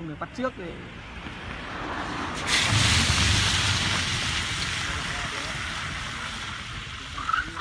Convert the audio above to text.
không được bắt trước để